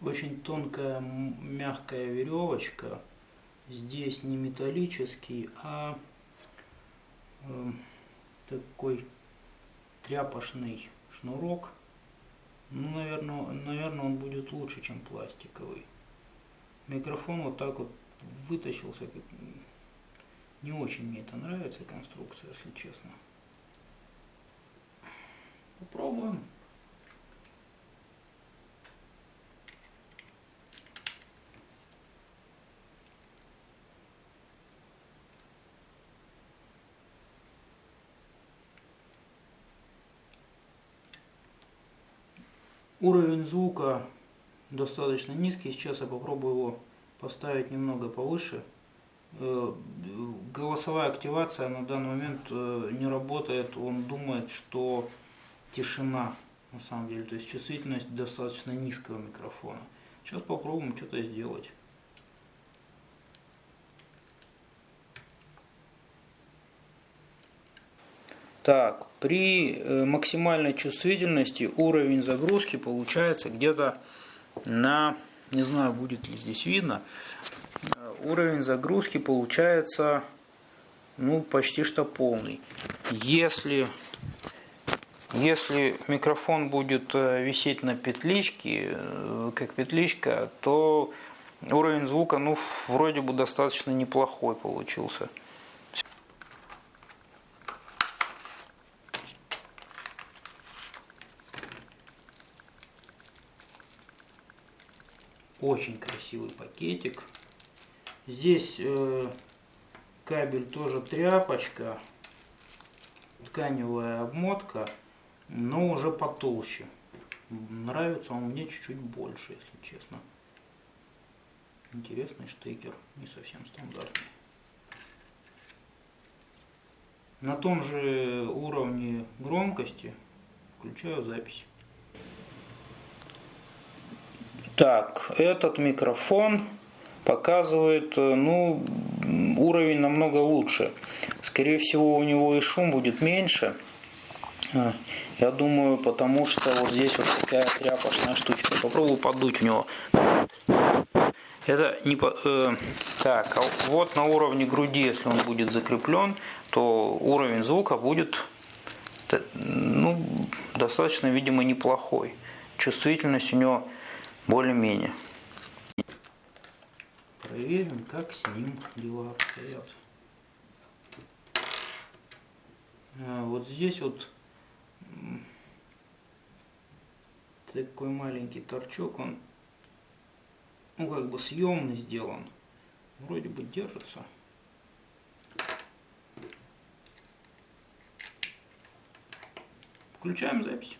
очень тонкая мягкая веревочка. Здесь не металлический, а э, такой тряпочный шнурок. Ну, наверное, наверное, он будет лучше, чем пластиковый. Микрофон вот так вот вытащился. Не очень мне это нравится конструкция, если честно. Попробуем. Уровень звука достаточно низкий. Сейчас я попробую его поставить немного повыше. Э, голосовая активация на данный момент э, не работает. Он думает, что тишина на самом деле. То есть чувствительность достаточно низкого микрофона. Сейчас попробуем что-то сделать. Так, при э, максимальной чувствительности уровень загрузки получается где-то на, не знаю, будет ли здесь видно, э, уровень загрузки получается ну, почти что полный. Если, если микрофон будет э, висеть на петличке, как петличка, то уровень звука, ну, вроде бы достаточно неплохой получился. Очень красивый пакетик. Здесь э, кабель тоже тряпочка. Тканевая обмотка, но уже потолще. Нравится он мне чуть-чуть больше, если честно. Интересный штекер, не совсем стандартный. На том же уровне громкости включаю запись. Так, этот микрофон показывает э, ну, уровень намного лучше. Скорее всего, у него и шум будет меньше. А, я думаю, потому что вот здесь вот такая тряпочная штучка. Попробую подуть в него. Это не по... э, так, а вот на уровне груди, если он будет закреплен, то уровень звука будет ну, достаточно, видимо, неплохой. Чувствительность у него более-менее. Проверим, как с ним дела обстоят. А, вот здесь вот такой маленький торчок, он ну как бы съемный сделан. Вроде бы держится. Включаем запись.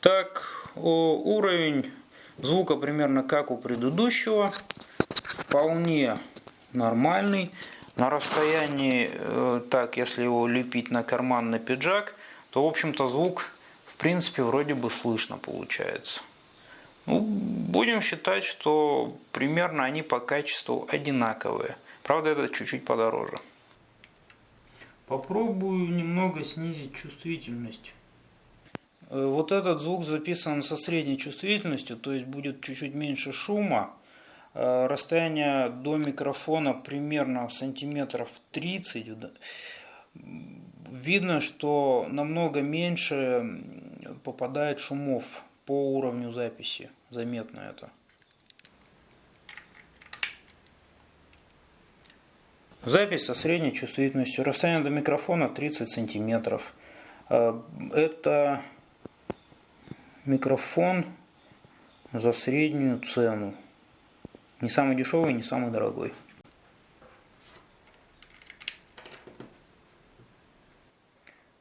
Так, уровень звука примерно как у предыдущего. Вполне нормальный. На расстоянии, э, так, если его лепить на карман, на пиджак, то, в общем-то, звук, в принципе, вроде бы слышно получается. Ну, будем считать, что примерно они по качеству одинаковые. Правда, это чуть-чуть подороже. Попробую немного снизить чувствительность. Э, вот этот звук записан со средней чувствительностью, то есть будет чуть-чуть меньше шума. Э, расстояние до микрофона примерно сантиметров 30. Видно, что намного меньше попадает шумов по уровню записи. Заметно это. Запись со средней чувствительностью. Расстояние до микрофона 30 сантиметров. Э, это микрофон за среднюю цену. Не самый дешевый, не самый дорогой.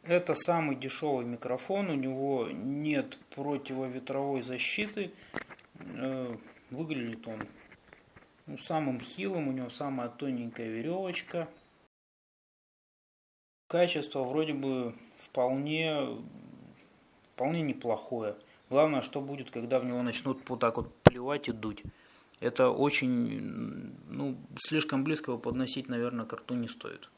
Это самый дешевый микрофон, у него нет противоветровой защиты. Э, выглядит он ну, самым хилым, у него самая тоненькая веревочка. Качество вроде бы вполне, вполне неплохое. Главное, что будет, когда в него начнут вот так вот плевать и дуть. Это очень, ну, слишком близко его подносить, наверное, к рту не стоит.